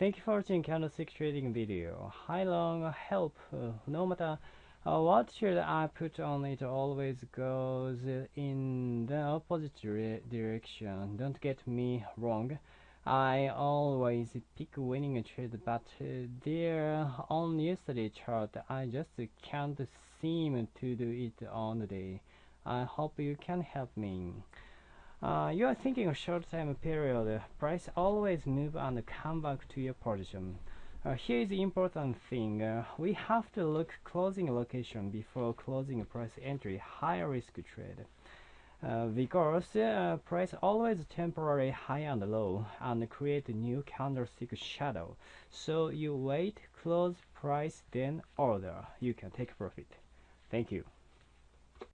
Thank you for watching candlestick trading video. High long help. Uh, no matter uh, what trade I put on, it always goes in the opposite dire direction. Don't get me wrong. I always pick winning trade, but uh, there on yesterday chart, I just can't seem to do it on the day. I hope you can help me. Uh, you are thinking a short time period, price always move and come back to your position. Uh, here is the important thing, uh, we have to look closing location before closing price entry, high risk trade. Uh, because uh, price always temporary high and low and create a new candlestick shadow. So you wait, close price, then order. You can take profit. Thank you.